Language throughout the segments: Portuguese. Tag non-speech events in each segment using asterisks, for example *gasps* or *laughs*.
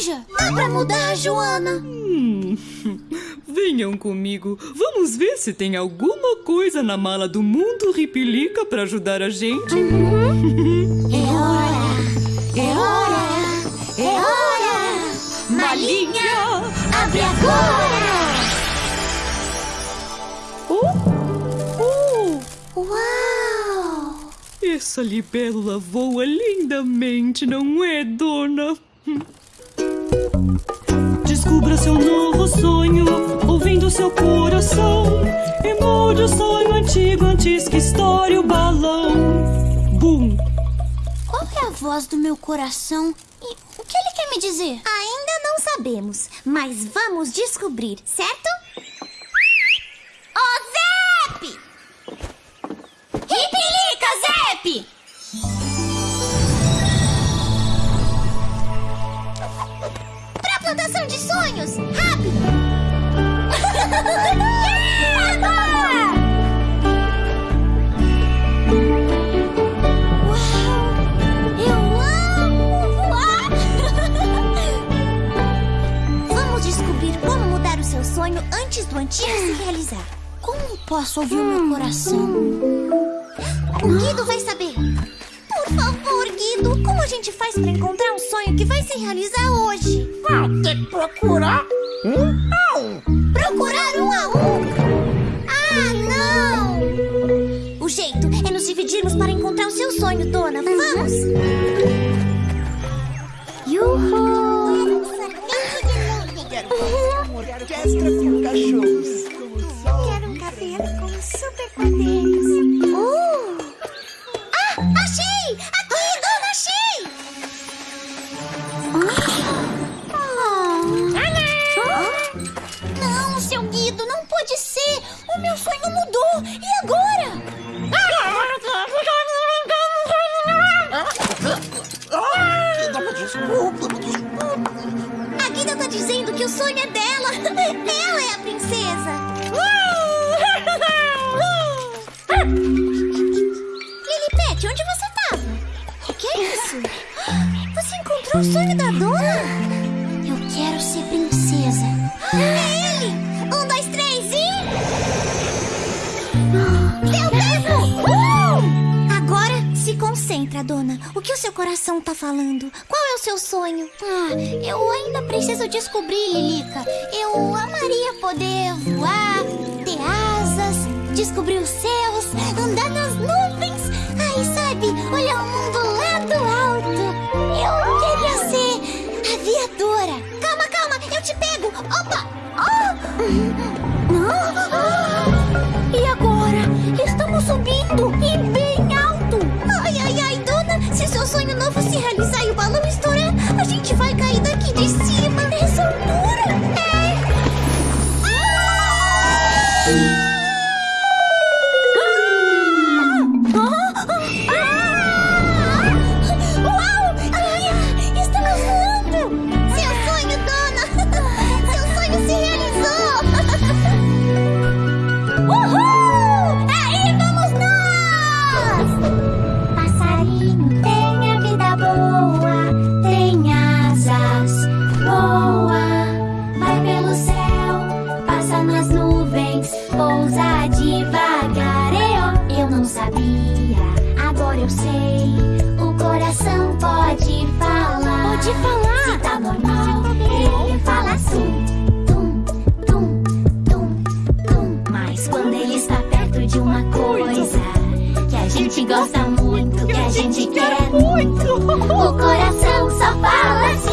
laranja. Dá pra mudar, Joana? Hum, *laughs* venham comigo. Vamos ver se tem alguma coisa na mala do mundo Ripilica para ajudar a gente. É hora! É hora! É hora! Malinha, abre agora! Oh, Uau! essa libélula voa lindamente, não é, dona? Descubra seu novo sonho, ouvindo seu coração. E mude o sonho antigo antes que estoure o balão. Bum! Qual é a voz do meu coração? E o que ele quer me dizer? Ainda não sabemos, mas vamos descobrir, certo? Ô, Zep! Ripilica, Zep! Plantação de sonhos! Rápido! Uau! *laughs* Eu amo voar! *laughs* Vamos descobrir como mudar o seu sonho antes do antigo se realizar. Como posso ouvir o meu coração? O Guido vai saber. Guido, como a gente faz pra encontrar um sonho que vai se realizar hoje? Vai ter que procurar um a um. Procurar um a um? Ah, não! O jeito é nos dividirmos para encontrar o seu sonho, dona. Vamos! Yuhu! Orquestra com cachorros. Quero um cabelo com super poderes. Uh! Pode falar. Se tá normal, ele fala assim. Tum, tum, tum, tum. Mas quando ele está perto de uma coisa que a gente gosta muito, que a gente quer muito, o coração só fala assim.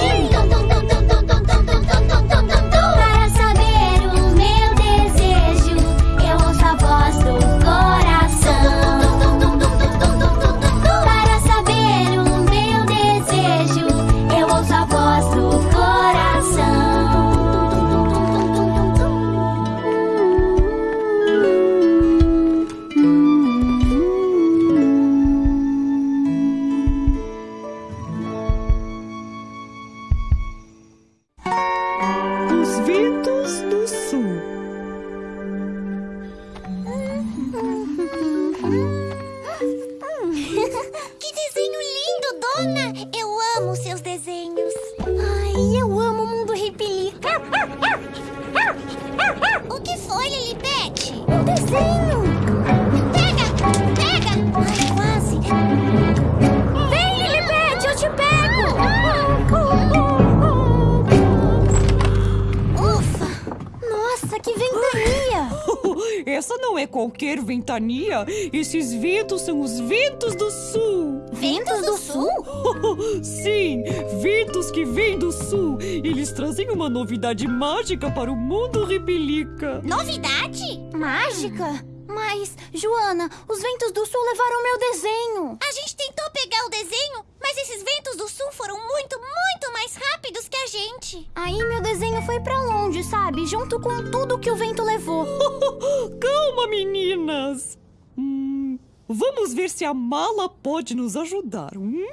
Ventania. Esses ventos são os ventos do sul. Ventos do sul? *laughs* Sim, ventos que vêm do sul. Eles trazem uma novidade mágica para o mundo ripilica. Novidade? Mágica? Mas, Joana, os ventos do sul levaram meu desenho. A gente tentou pegar o desenho, mas esses ventos do sul foram muito, muito mais rápidos que a gente. Aí meu desenho foi pra longe, sabe? Junto com tudo que o vento levou. *laughs* Calma, meninas. Hum, vamos ver se a mala pode nos ajudar. Hum?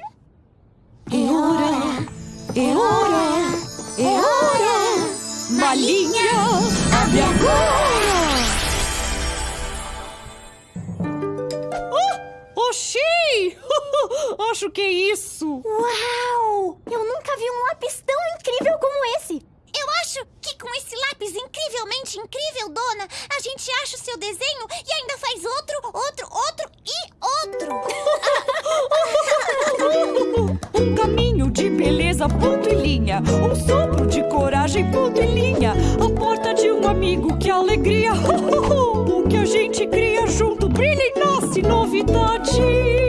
É hora, é hora, é hora. Malinha, abre agora. Oh, Oxi! *laughs* Acho que é isso. Uau! Eu nunca vi um lápis tão incrível como esse. Eu acho que com esse lápis incrivelmente incrível, dona, a gente acha o seu desenho e ainda faz outro, outro, outro e outro. *laughs* Um caminho de beleza, ponto e linha. Um sopro de coragem, ponto e linha. A porta de um amigo, que alegria. *laughs* O que a gente cria junto brilha e nasce novidade.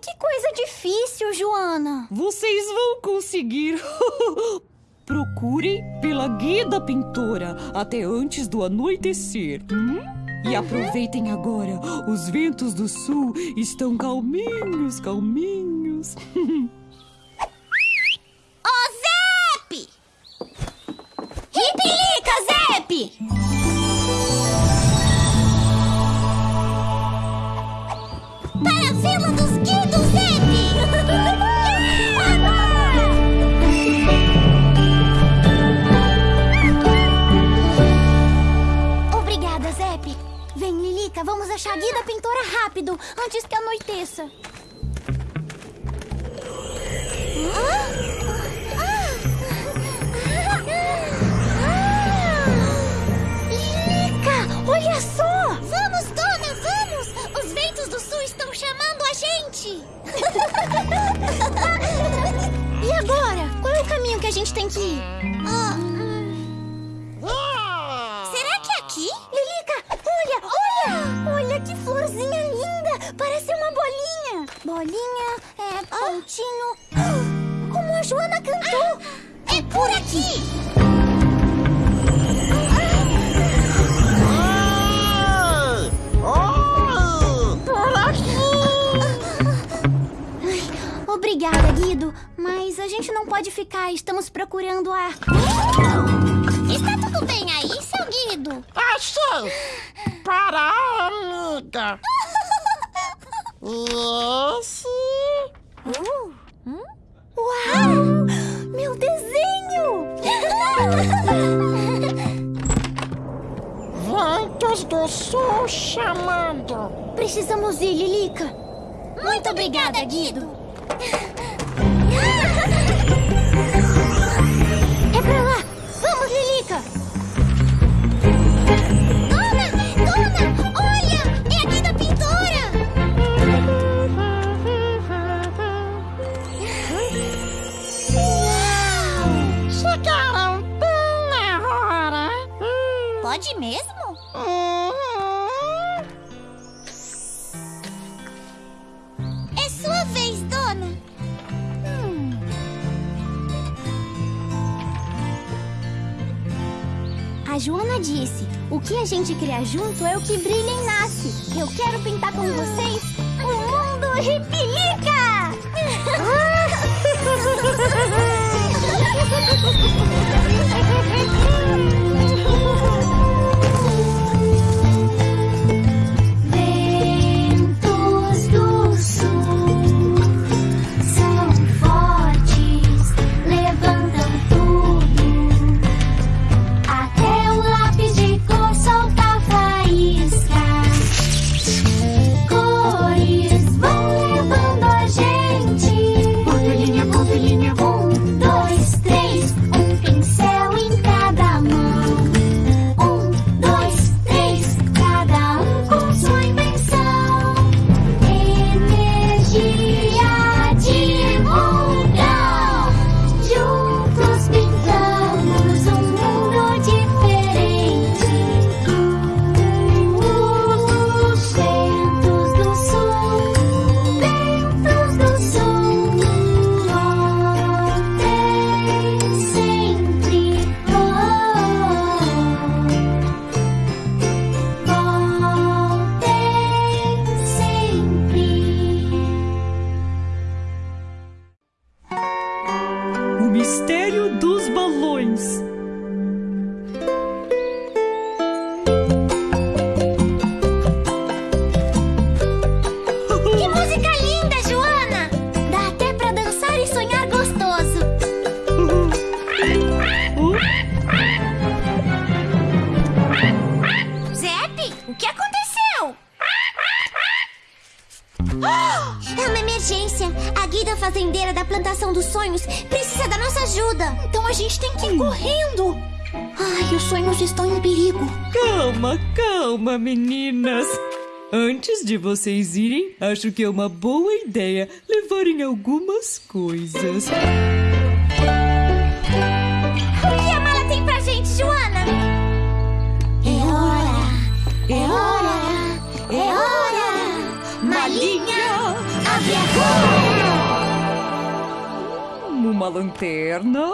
Que coisa difícil, Joana. Vocês vão conseguir. *laughs* Procurem pela guia da pintora até antes do anoitecer. hum? E aproveitem agora. Os ventos do sul estão calminhos, calminhos. Ô, Zep! Ripilica, Zep! Vamos achar a guia da pintora rápido, antes que anoiteça. Lilica, olha só! Vamos, dona, vamos! Os ventos do sul estão chamando a gente! *laughs* E agora? Qual é o caminho que a gente tem que ir? Ah, Joana cantou! É por aqui! Obrigada, Guido, mas a gente não pode ficar, estamos procurando a. Está tudo bem aí, seu Guido? Achei! Para amiga! *laughs* Esse Uau! Meu desenho! *laughs* ventos do sul chamando! Precisamos ir, Lilica. Muito obrigada, Guido! *laughs* Pode mesmo? Uhum. É sua vez, dona. A Joana disse: o que a gente cria junto é o que brilha e nasce. Eu quero pintar com vocês o mundo ripilica! Ventos *laughs* de vocês irem, acho que é uma boa ideia levarem algumas coisas. O que a mala tem pra gente, Joana? É hora, é hora, é hora. Malinha, abre agora. Uma lanterna,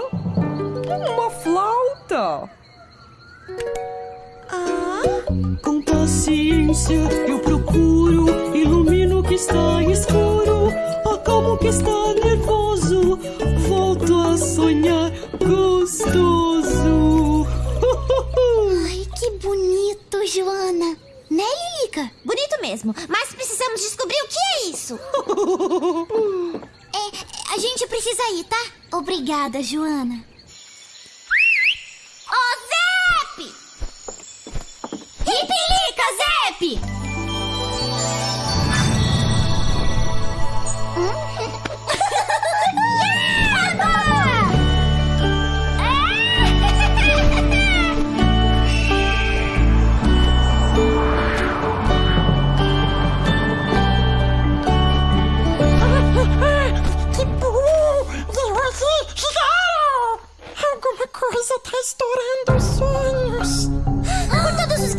uma flauta. Com paciência eu procuro, ilumino o que está escuro, acalmo o que está nervoso, volto a sonhar gostoso. Ai, que bonito, Joana. Né, Lilica? Bonito mesmo, mas precisamos descobrir o que é isso. *laughs* É, a gente precisa ir, tá? Obrigada, Joana. Ô, Zep! Ripilica, Zep! Coisa tá estourando os sonhos.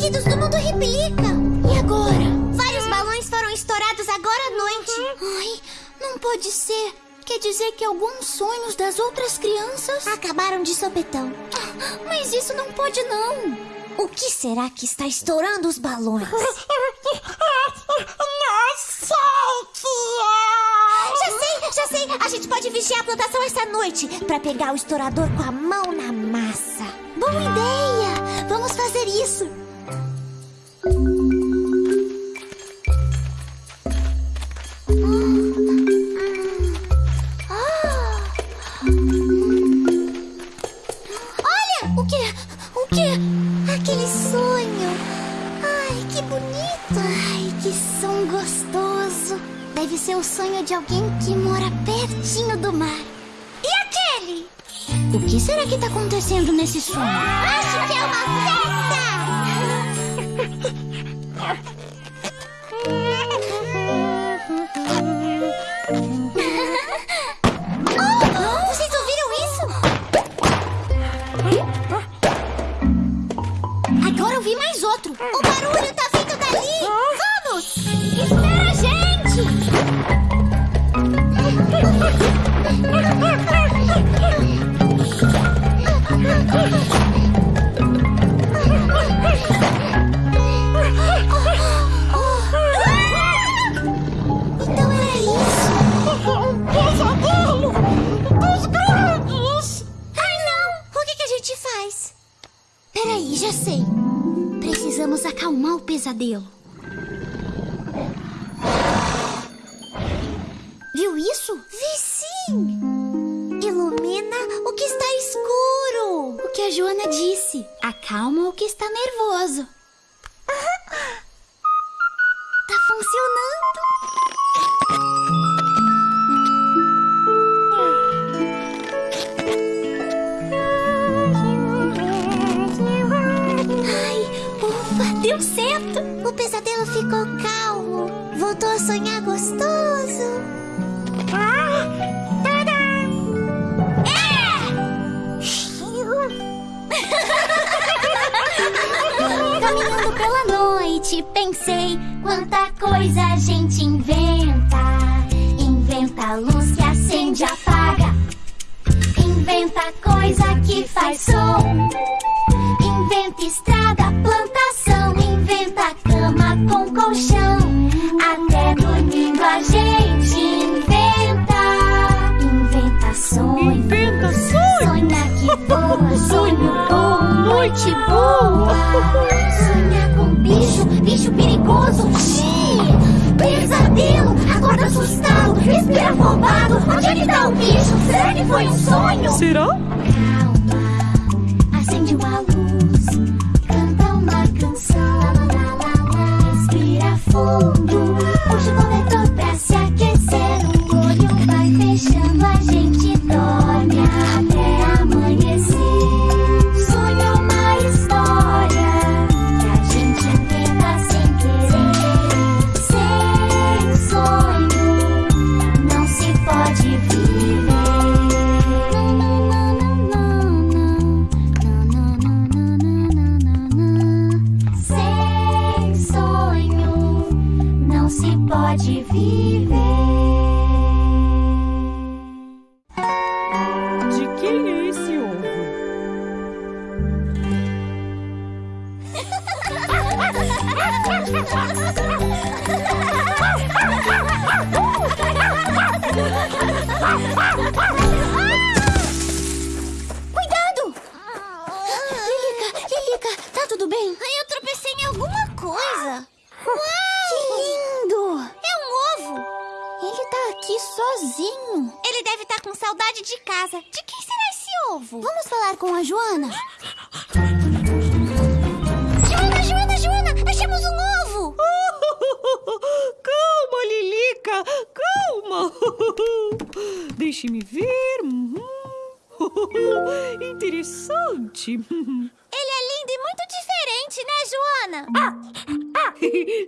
Por todos os guidos do mundo replica. E agora? Vários balões foram estourados agora à noite. Ai, não pode ser. Quer dizer que alguns sonhos das outras crianças acabaram de sopetão. Ah, Mas isso não pode não. O que será que está estourando os balões? É. Já sei, já sei. A gente pode vigiar a plantação essa noite para pegar o estourador com a mão na massa. Boa ideia! Vamos fazer isso. Pensei quanta coisa a gente inventa. Inventa luz que acende e apaga. Inventa coisa que faz som. Inventa estrada, plantação. Inventa cama com colchão. Até dormindo a gente inventa. Inventa sonho. Inventa sonho. Sonha que boa, *laughs* sonho bom, noite boa. Bicho, bicho perigoso. Xiii, pesadelo, acorda assustado, respira afobado. Onde é que tá o bicho? Será que foi um sonho? Será? Calma, acende uma luz, canta uma canção. Lá, lá, lá, lá, respira fundo, puxa o sozinho. Ele deve estar com saudade de casa. De quem será esse ovo? Vamos falar com a Joana. Joana, Joana, Joana! Achamos um ovo! *laughs* Calma, Lilica, calma. *laughs* Deixe-me ver. *laughs* Interessante. É lindo e muito diferente, né, Joana?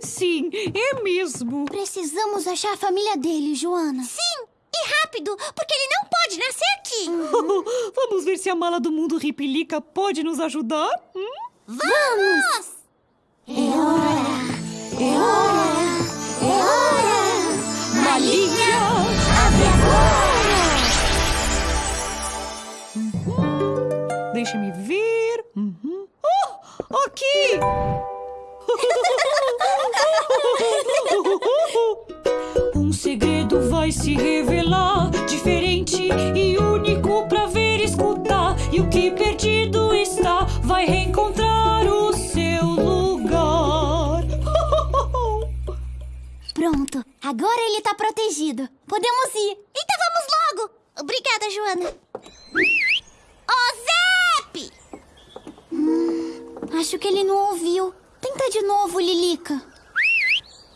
*laughs* Sim, é mesmo. Precisamos achar a família dele, Joana. Sim, e rápido, porque ele não pode nascer aqui. *laughs* Vamos ver se a mala do mundo Ripilica pode nos ajudar? Hum? Vamos! É hora! É hora! É hora! Malinha! Abre agora! Aqui! *laughs* Um segredo vai se revelar, diferente e único pra ver e escutar. E o que perdido está, vai reencontrar o seu lugar. *laughs* Pronto, agora ele tá protegido. Podemos ir. Então vamos logo! Obrigada, Joana. Ô, Zep! Hum, acho que ele não ouviu. Tenta de novo, Lilica.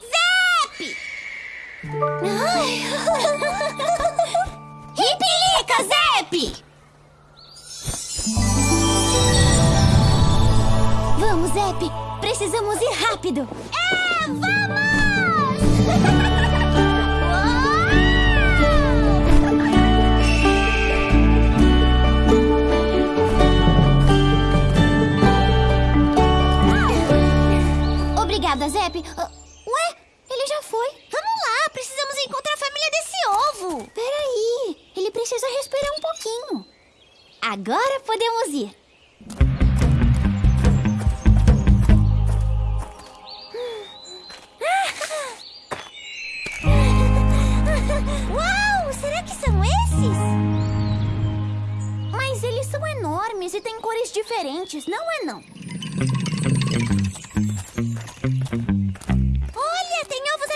Zep! Ripilica, *laughs* Zep! Vamos, Zep! Precisamos ir rápido! É, vamos! *laughs* nada, Zep. Ah, ué, ele já foi. Vamos lá, precisamos encontrar a família desse ovo. Peraí, ele precisa respirar um pouquinho. Agora podemos ir. *laughs* Uau, será que são esses? Mas eles são enormes e têm cores diferentes, não é não?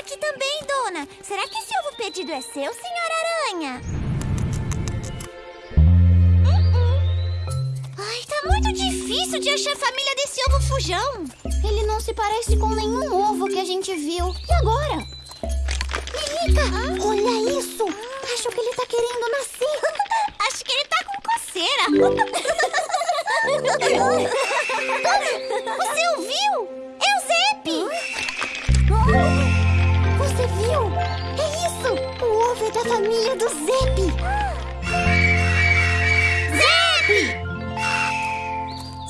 Aqui também, dona. Será que esse ovo perdido é seu, senhora aranha? Uh-uh. Ai, tá muito difícil de achar a família desse ovo fujão. Ele não se parece com nenhum ovo que a gente viu. E agora? Lilica, olha isso. Acho que ele tá querendo nascer. *laughs* Acho que ele tá com coceira. *laughs* *laughs* Você ouviu? Da família do Zep! Zep!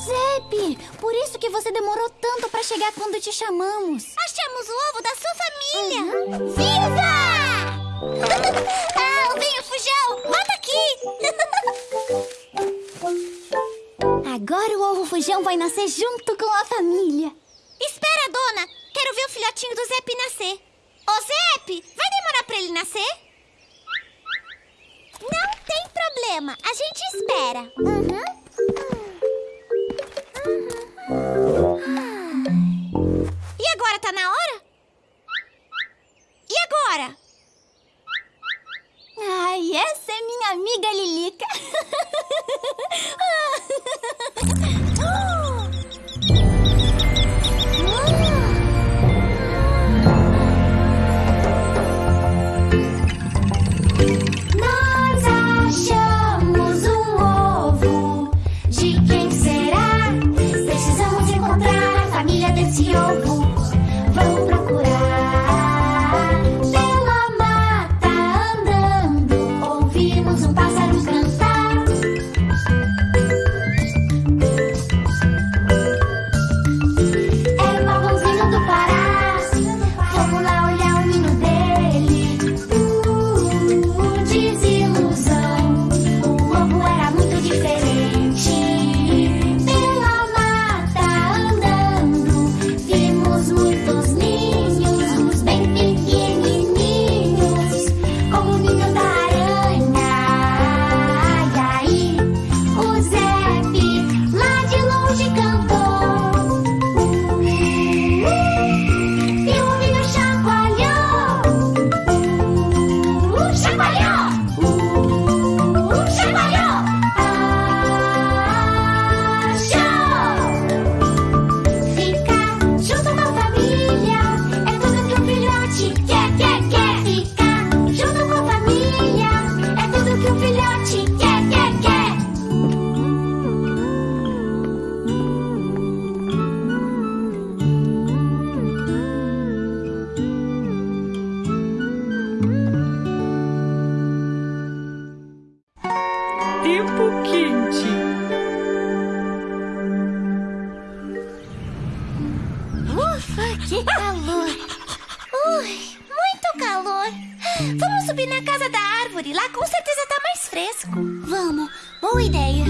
Zep! Por isso que você demorou tanto pra chegar quando te chamamos. Achamos o ovo da sua família! Viva! *laughs* ah, venha, fujão! Volta aqui! *laughs* Agora o ovo fujão vai nascer junto com a família. Espera, dona! Quero ver o filhotinho do Zep nascer. Ô, Zep, vai demorar pra ele nascer? Não tem problema, a gente espera. Uhum. Uhum. E agora, tá na hora? E agora? Ufa, que calor! Ui, muito calor! Vamos subir na casa da árvore, lá com certeza tá mais fresco. Vamos, boa ideia.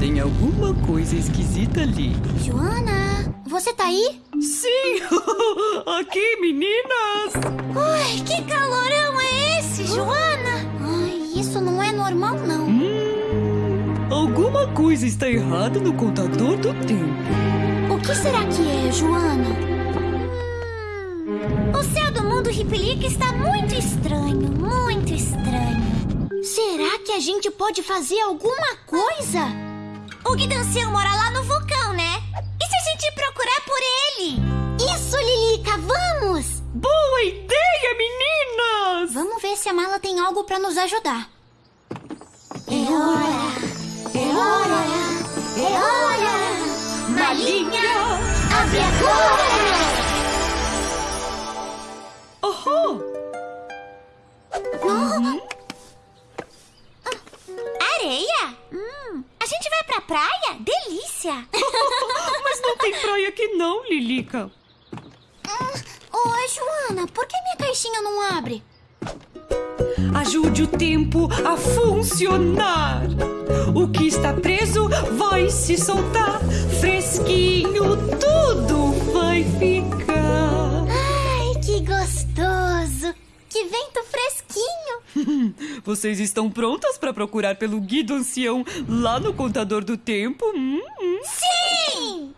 Tem alguma coisa esquisita ali. Joana, você tá aí? Sim! *laughs* Aqui, meninas! Ui, que calorão é esse, Joana? Ai, isso não é normal, não. Hum, alguma coisa está errada no contador do tempo. O que será que é, Joana? Hum, o céu do mundo Ripelica está muito estranho, muito estranho. Será que a gente pode fazer alguma coisa? O Guidancião mora lá no vulcão, né? E se a gente procurar por ele? Isso, Lilica, vamos! Boa ideia, meninas! Vamos ver se a mala tem algo pra nos ajudar. É hora! É hora! É hora! Malinha, abre agora! Aham! Areia? Hum, a gente vai pra praia? Delícia! *laughs* Mas não tem praia aqui não, Lilica. Oi, Joana, por que minha caixinha não abre? ajude o tempo a funcionar. O que está preso vai se soltar, fresquinho tudo vai ficar. Ai, que gostoso! Que vento fresquinho! *laughs* Vocês estão prontas para procurar pelo guia do ancião lá no contador do tempo? Hum, hum. Sim!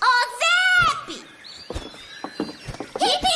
Ô, oh, Zep! Hippie!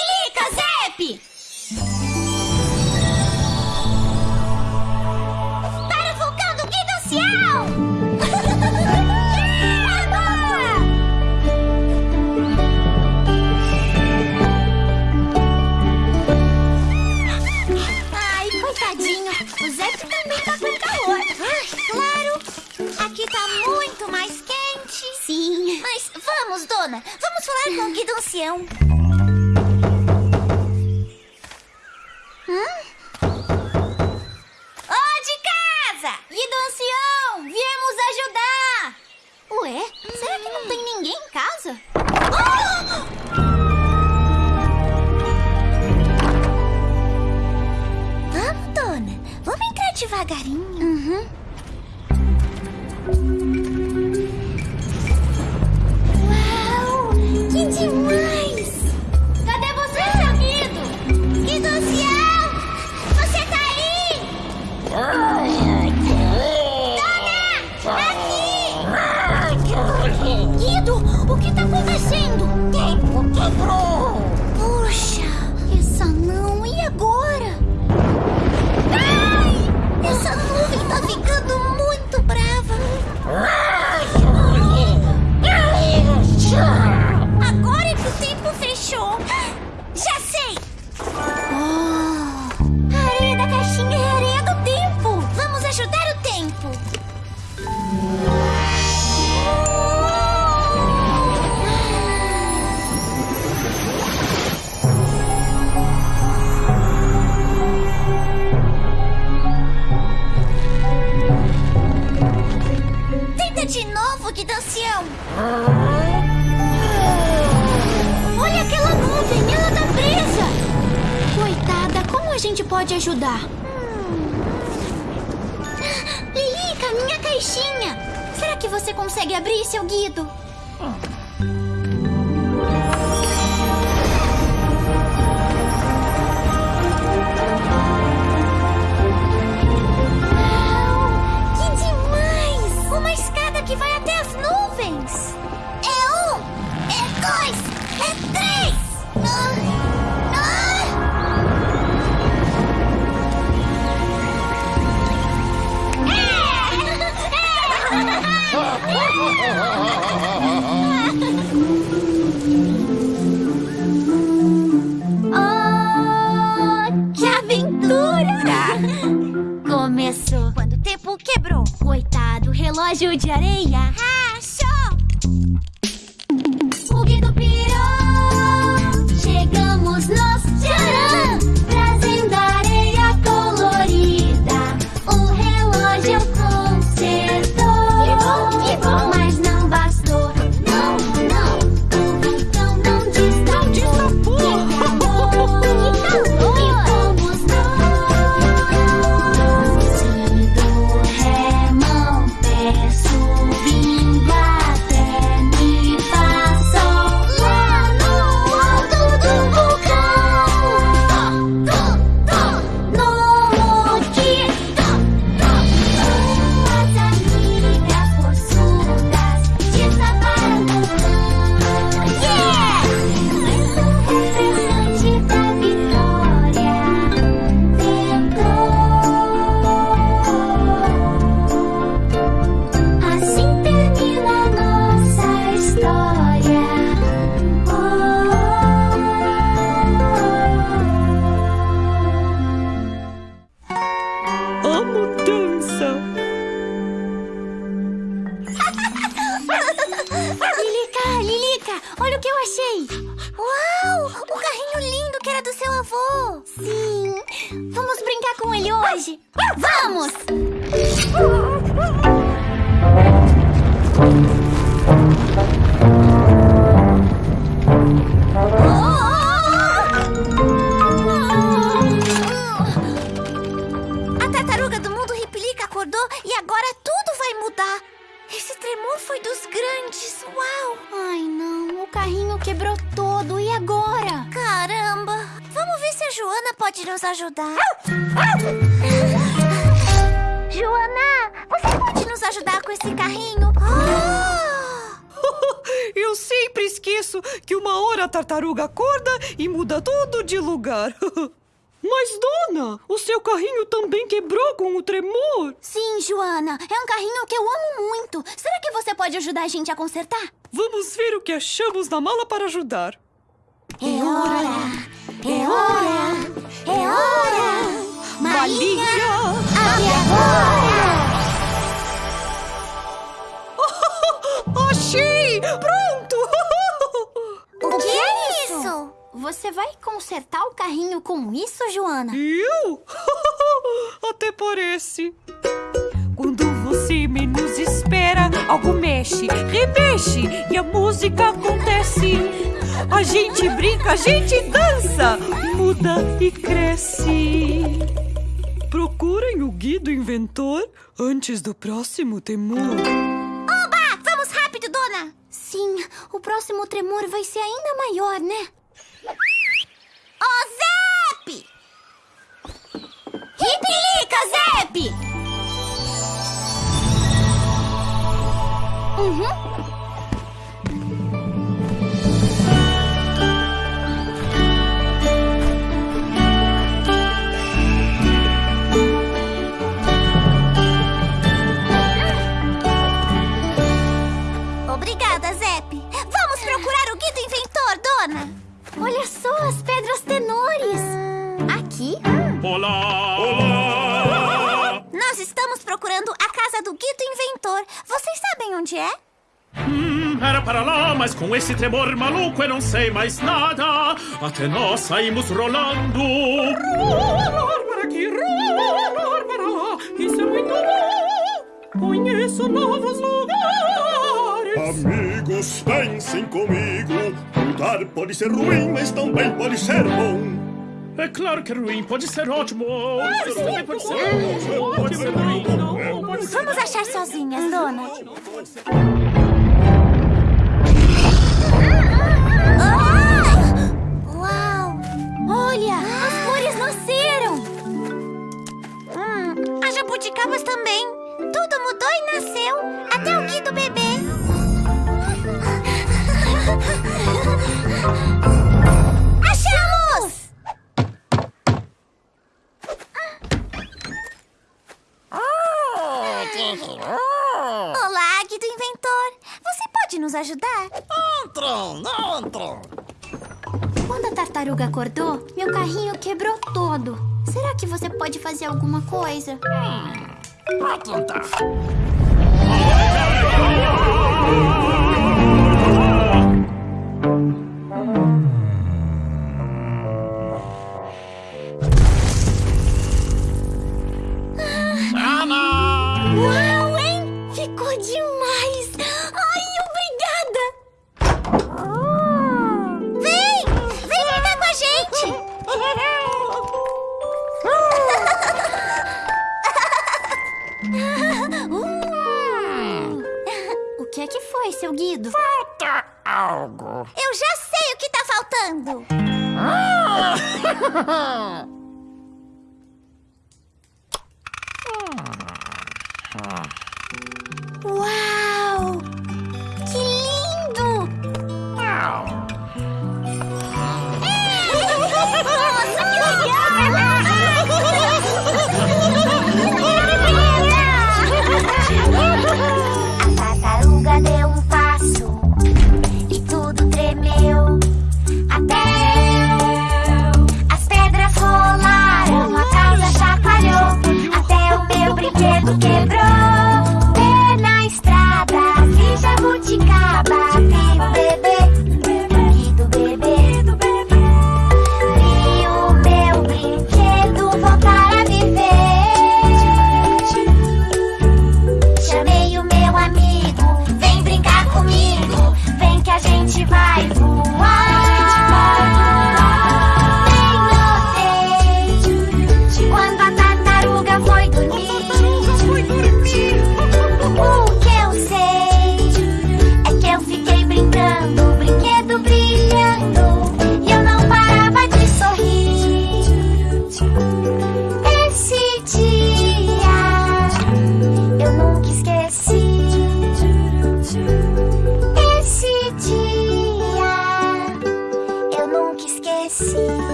a gente pode ajudar? Hum. Lilica, minha caixinha! Será que você consegue abrir, seu Guido? Que demais! Uma escada que vai até as nuvens! oh, que aventura! Tá. Começou quando o tempo quebrou. Coitado, relógio de areia. A consertar? Vamos ver o que achamos na mala para ajudar. A gente dança, muda e cresce. Procurem o guia do inventor antes do próximo temor. Oba! Vamos rápido, dona! Sim, o próximo tremor vai ser ainda maior, né? Ô, Zep! Ripilica, Zep! Uhum. Olha só as pedras tenores. Aqui? Olá! Olá! Nós estamos procurando a casa do guia do inventor. Vocês sabem onde é? Hum, era para lá, mas com esse tremor maluco eu não sei mais nada. Até nós saímos rolando. Rolar para aqui, rolar para lá. Isso é muito bom. Conheço novos lugares. Amigos, pensem comigo. Mudar pode ser ruim, mas também pode ser bom. É claro que é ruim, pode ser ótimo. Isso também pode ser ótimo. Pode ser ruim. Não, pode ser Vamos achar sozinhas, dona. Ah! Uau! Olha, as flores nasceram. Hum, as jabuticabas também. Tudo mudou e nasceu. Até o Gui do bebê. Achamos! Olá, Gui do Inventor. Você pode nos ajudar? Entram, entram. Quando a tartaruga acordou, meu carrinho quebrou todo. Será que você pode fazer alguma coisa? Pra tentar.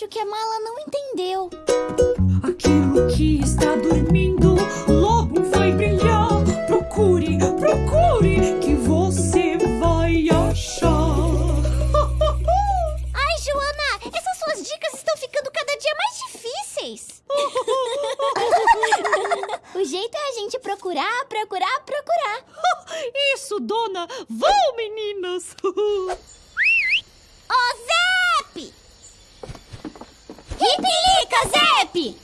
Acho que a mala não entendeu. Aquilo que está dormindo logo vai brilhar. Procure, procure, que você vai achar. Ai, Joana, essas suas dicas estão ficando cada dia mais difíceis. *laughs* O jeito é a gente procurar, procurar, procurar. Isso, dona! Vão, meninas! Ô, Zep! Ripilica, Zep!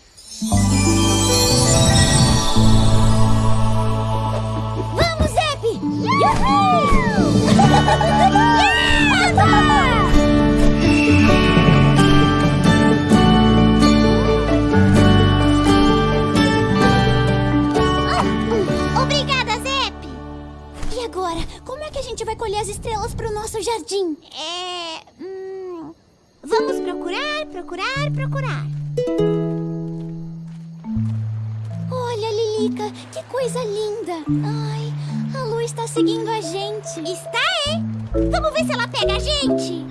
Vamos, Zep! Zep! E agora, como é que a gente vai colher as estrelas para o nosso jardim? É. hum, vamos procurar, procurar, procurar. Olha, Lilica, que coisa linda! Ai, a lua está seguindo a gente. Está, é? Vamos ver se ela pega a gente.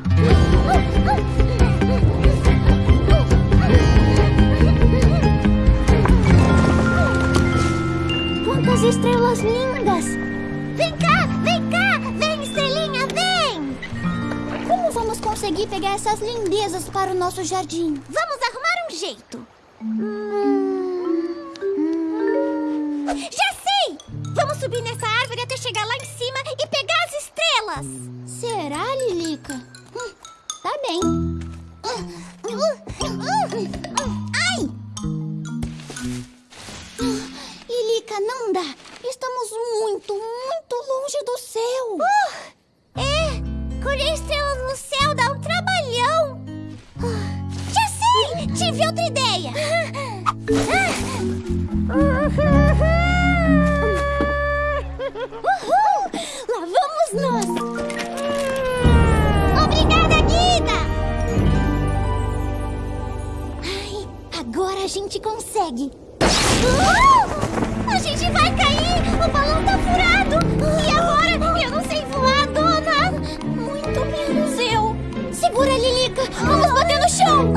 Quantas estrelas lindas! Vem cá, vem cá! Conseguir pegar essas lindezas para o nosso jardim? Vamos arrumar um jeito. Já sei! Vamos subir nessa árvore até chegar lá em cima e pegar as estrelas. Será, Lilica? Hum, tá bem. Ai! Lilica, não dá. Estamos muito, muito longe do céu. É, consegue. Uh! A gente vai cair! O balão tá furado! E agora? Eu não sei voar, dona! Muito menos eu. Segura, Lilica. Vamos bater no chão.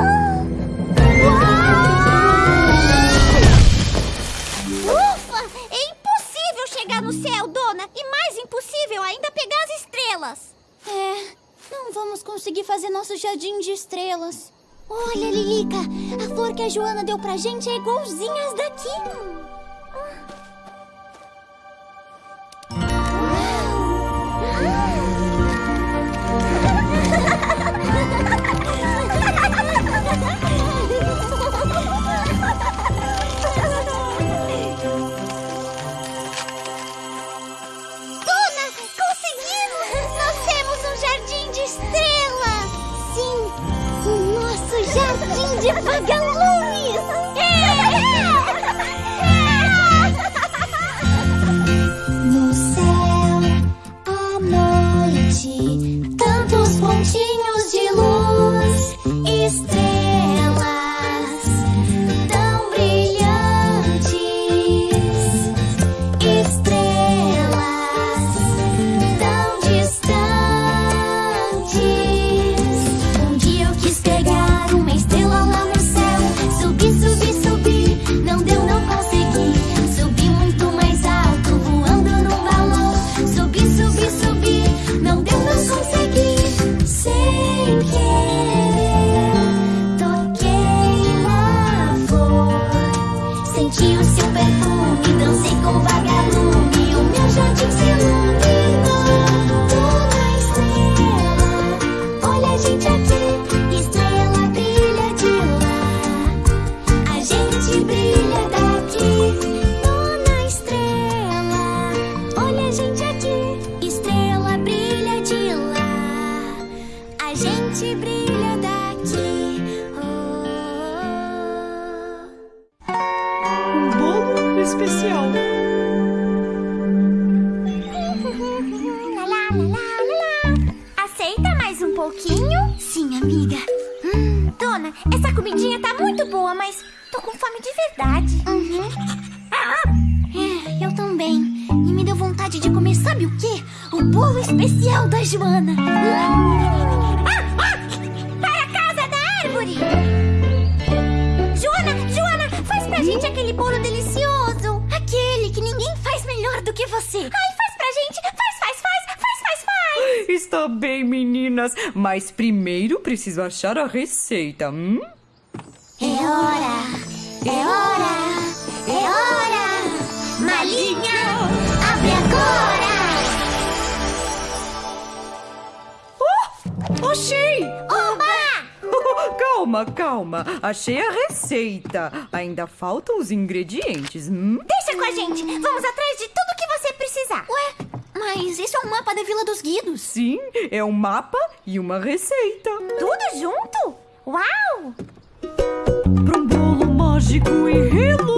Ufa! É impossível chegar no céu, dona! E mais impossível ainda pegar as estrelas! É, não vamos conseguir fazer nosso jardim de estrelas. Olha, Lilica, a flor que a Joana deu pra gente é igualzinha às daqui. Achar a receita. Hum? É hora, é hora, é hora. Malinha, abre agora. Achei! Oba! *laughs* calma, calma. Achei a receita. Ainda faltam os ingredientes. Hum? Deixa com a gente. Vamos atrás de tudo que você precisar. Ué, isso é um mapa da Vila dos Guidos. Sim, é um mapa e uma receita. Tudo junto? Uau! Para um bolo mágico e reluzente,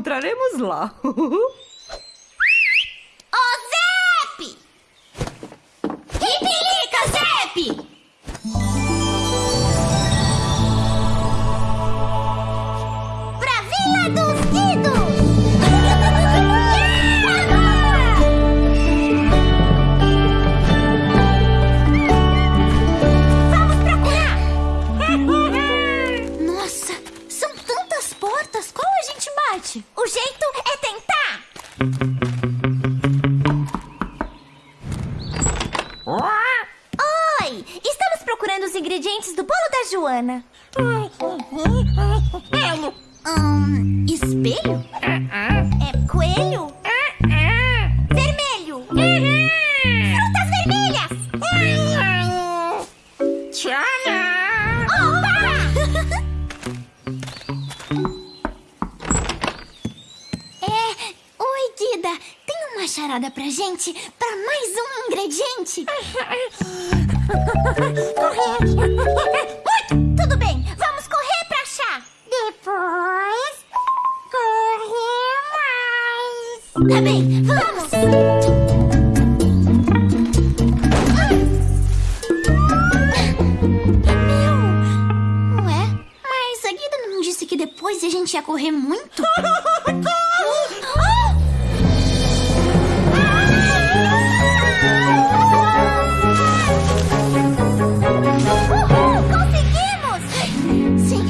encontraremos lá. *laughs* gente ia correr muito? Conseguimos! Sim,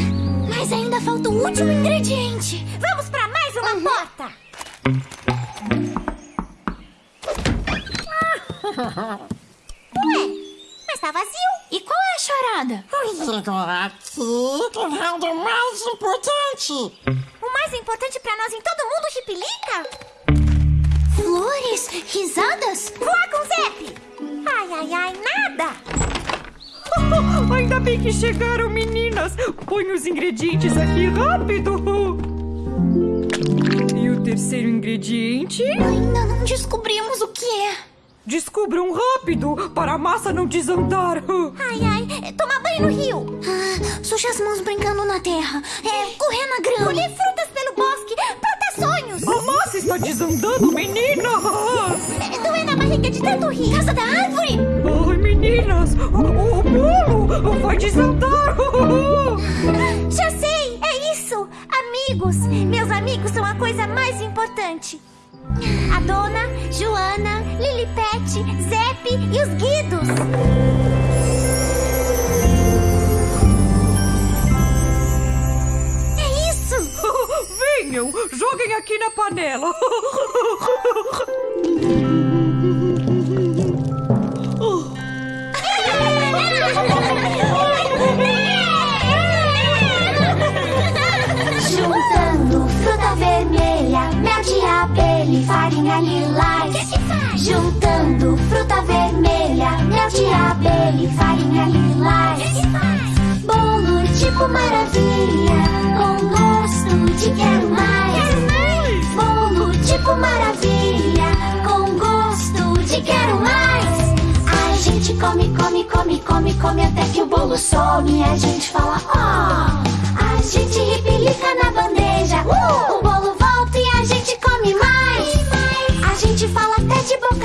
mas ainda falta o último ingrediente. Vamos pra mais uma porta. *laughs* Ué, mas tá vazio. E qual é a charada? Chegou aqui o round mais importante. O mais importante pra nós em todo mundo, Chipilica? Flores? Risadas? Voar com o Zep! Ai, ai, ai, nada! *laughs* Ainda bem que chegaram, meninas. Põe os ingredientes aqui rápido. E o terceiro ingrediente? Ainda não descobrimos o que é. Descubram rápido para a massa não desandar. Ai, ai, tomar banho no rio. Ah, suja as mãos brincando na terra. É, correr na grama. Colher frutas pelo bosque. Plantar sonhos. A massa está desandando, meninas. É, doer na barriga de tanto rir. Casa da árvore. Ai, meninas, o, o bolo vai desandar. Já sei, é isso. Amigos. Meus amigos são a coisa mais importante. A dona, Joana, Lilipete, Zep e os Guidos. É isso. *laughs* Venham, joguem aqui na panela. *laughs* Juntando fruta vermelha, mel de abelha e farinha lilás. Que que faz? Juntando fruta vermelha, mel de abelha e farinha lilás. Que que faz? Bolo tipo maravilha, com gosto de quero mais. Quero mais. Bolo tipo maravilha, com gosto de quero mais. A gente come, come, come, come, come até que o bolo some. A gente fala, ó. Oh! A gente repelica na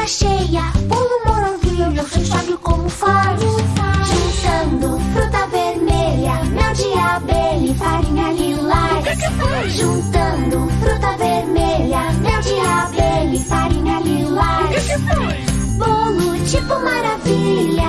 cheia. Bolo moranguinho, você sabe como faz. Juntando fruta vermelha, mel de abelha e farinha lilás. Juntando fruta vermelha, mel de abelha e farinha lilás. Bolo tipo maravilha,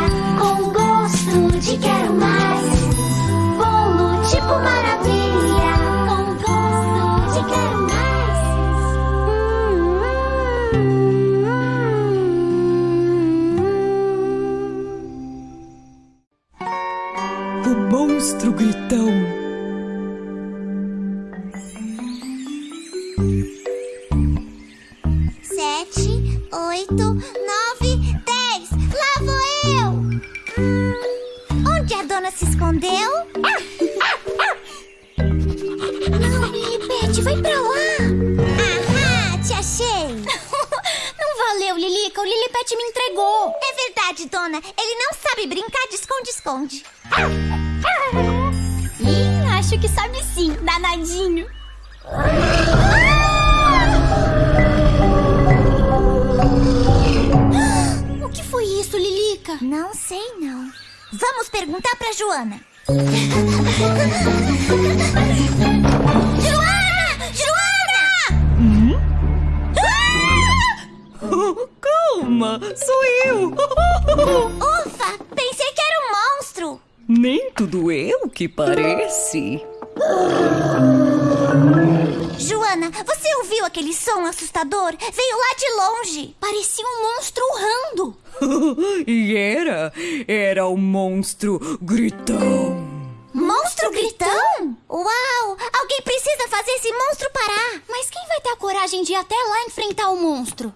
Sou eu. *laughs* Ufa! Pensei que era um monstro. Nem tudo eu que parece. Joana, você ouviu aquele som assustador? Veio lá de longe. Parecia um monstro urrando. *laughs* e era, era o monstro gritão. Monstro gritão? Uau! Alguém precisa fazer esse monstro parar. Mas quem vai ter a coragem de ir até lá enfrentar o monstro?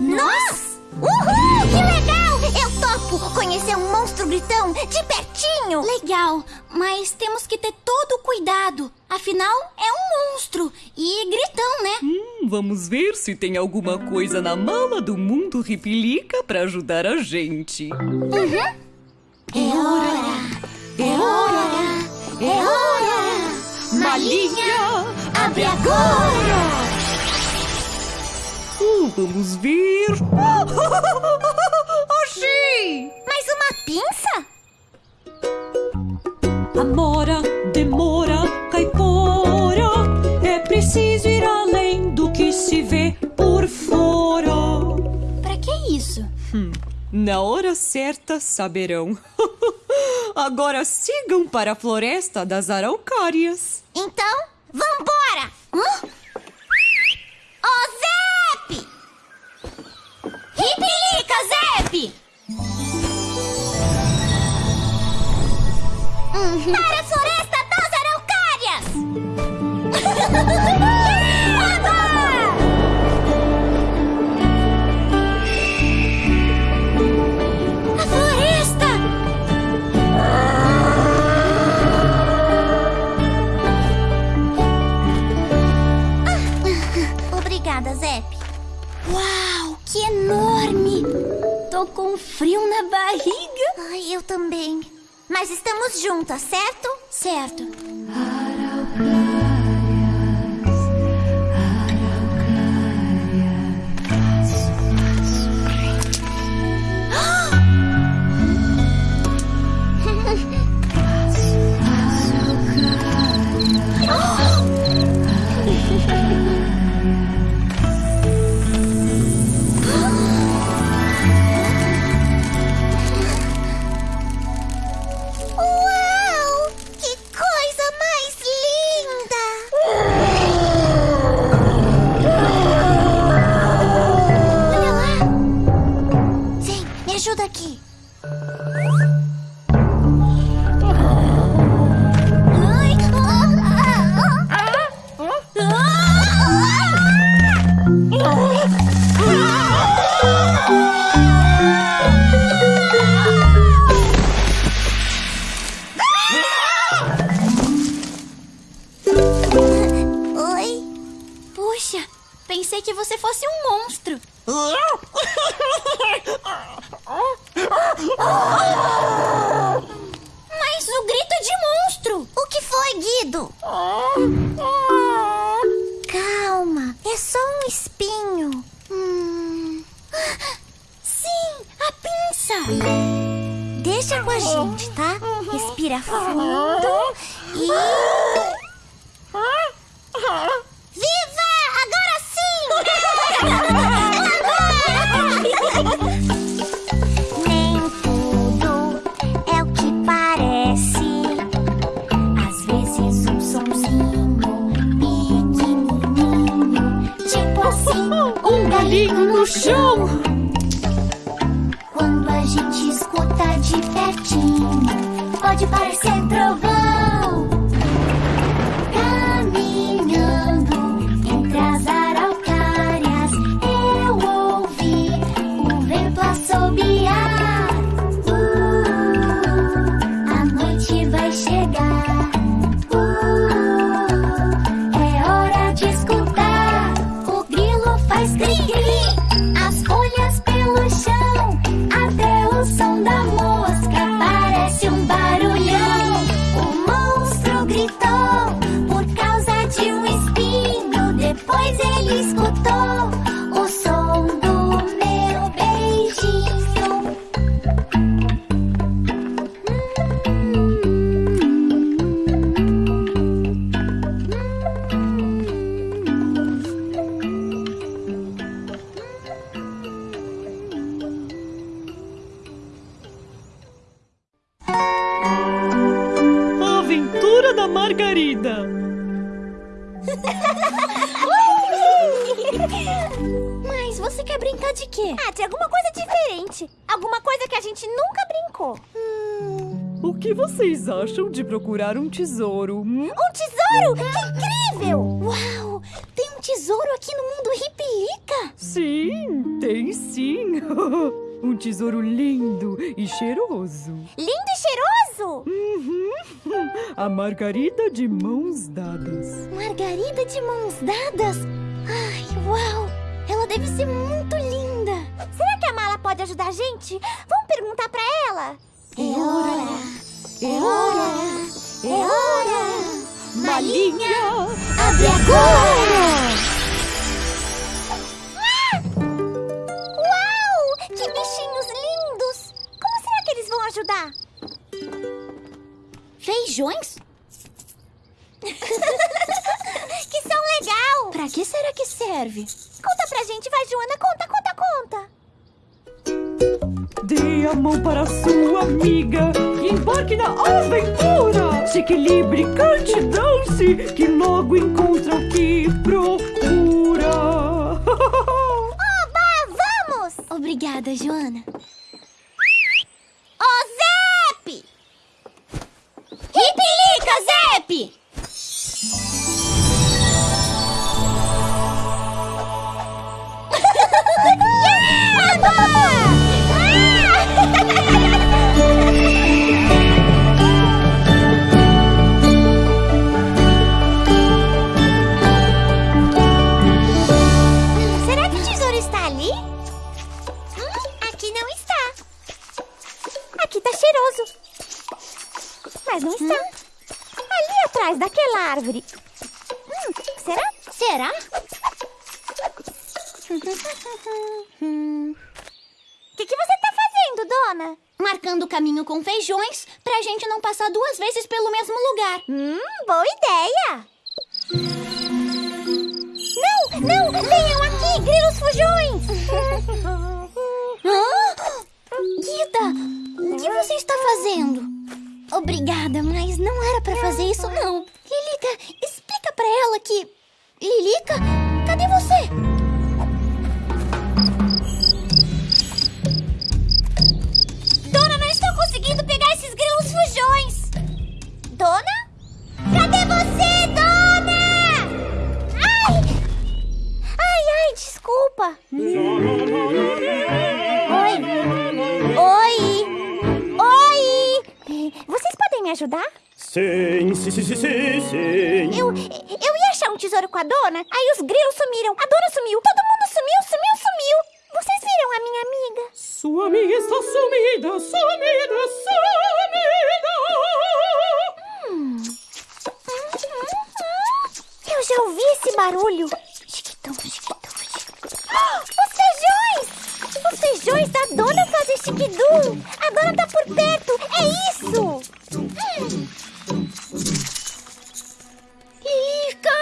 Nós? Uhul! Que legal! Eu topo conhecer um monstro gritão de pertinho. Legal, mas temos que ter todo o cuidado. Afinal, é um monstro e gritão, né? Hum, vamos ver se tem alguma coisa na mala do mundo Ripilica pra ajudar a gente. É hora! É hora! É hora! Malinha, abre agora! Uh, vamos ver. Achei! *laughs* Mais uma pinça? Amora, demora, caipora. É preciso ir além Na hora certa saberão. *laughs* Agora sigam para a floresta das araucárias. Então, vambora! Hã? Ô, Zep! Ripilica, Zep! Para a floresta das araucárias! *laughs* Tô com frio na barriga. Ai, eu também. Mas estamos juntas, certo? Certo. A Margarida de mãos dadas. Margarida de mãos dadas? Ai, uau! Ela deve ser muito linda! Será que a Mala pode ajudar a gente? Vamos perguntar pra ela. É hora! É hora! É hora! Malinha! Abre agora! Uau! Feijões? *laughs* Que são legal! Pra que será que serve? Conta pra gente, vai, Joana. Conta, conta, conta. Dê a mão para sua amiga e embarque na aventura. Se equilibre, cante, dance, que logo encontra o que procura. *laughs* Oba, vamos! Obrigada, Joana. Zep! Ripilica, Zep! *laughs* Que Mas não está. Ali atrás daquela árvore. Hum, será? Será? O *laughs* que, que você tá fazendo, dona? Marcando o caminho com feijões pra gente não passar duas vezes pelo mesmo lugar. Hum, boa ideia! Não, não! Venham aqui, grilos fujões! *laughs* Guida, o que você está fazendo? Obrigada, mas não era pra fazer isso, não. Lilica, explica pra ela que... Lilica, cadê você? Dona, não estou conseguindo pegar esses grilos fujões! Dona? Cadê você, dona? Ai! Ai, ai, desculpa! Me ajudar? Sim, sim, sim, sim, sim, sim. Eu, eu ia achar um tesouro com a dona, aí os grilos sumiram, a dona sumiu, todo mundo sumiu, sumiu, sumiu! Vocês viram a minha amiga? Sua amiga está sumida, sumida, sumida. eu ouvi esse barulho. Chiquitão, chiquitão, chiquitão. *gasps* Os feijões! Os feijões da dona fazem chiquidum. A dona tá por perto. É isso! Hum. Lilica!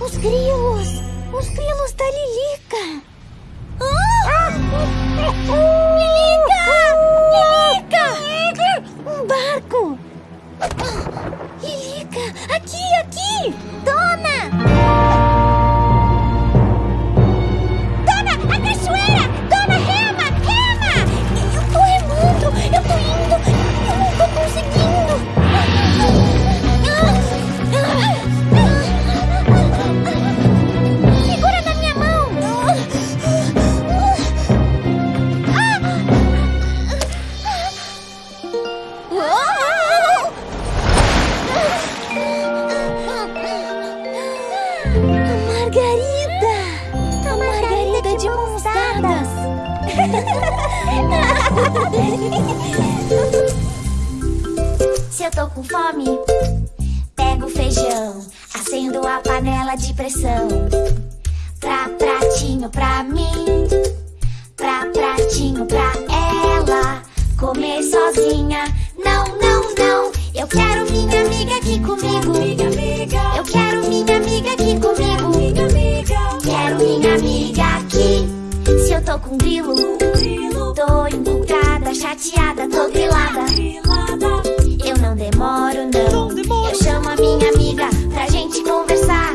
Os grilos! Os grilos da Lilica! Lilica! Lilica! Um barco! Lilica! Aqui, aqui! Dona! Margarida! A Margarida de mãos dadas! *laughs* Se eu tô com fome, pego feijão, acendo a panela de pressão. Pra pratinho pra mim, pra pratinho pra ela. Comer sozinha, não, não, não. Eu quero minha amiga aqui comigo. Minha amiga. Eu quero minha amiga aqui comigo. Minha amiga. Quero minha amiga aqui. Se eu tô com grilo, tô empolgada, chateada, tô grilada. Eu não demoro, não. Eu chamo a minha amiga pra gente conversar.